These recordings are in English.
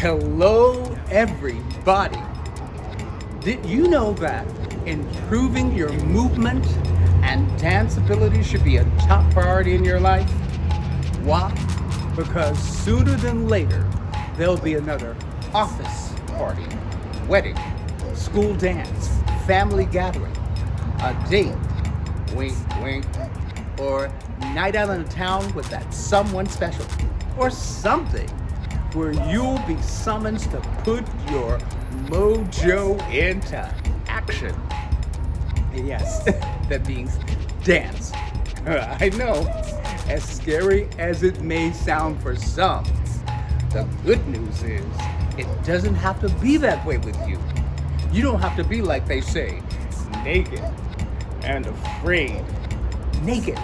Hello, everybody. Did you know that improving your movement and dance ability should be a top priority in your life? Why? Because sooner than later, there'll be another office party, wedding, school dance, family gathering, a date, wink, wink, or night out in town with that someone special, or something where you'll be summoned to put your mojo into action. Yes, that means dance. I know, as scary as it may sound for some, the good news is it doesn't have to be that way with you. You don't have to be like they say, naked and afraid. Naked,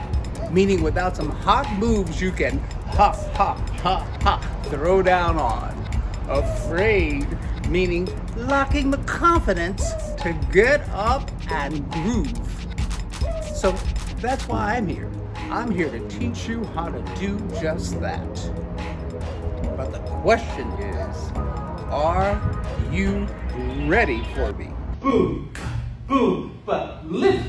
meaning without some hot moves you can hop, hop, hop, hop, throw down on. Afraid, meaning lacking the confidence to get up and groove. So that's why I'm here. I'm here to teach you how to do just that. But the question is, are you ready for me? Boom, boom, but lift.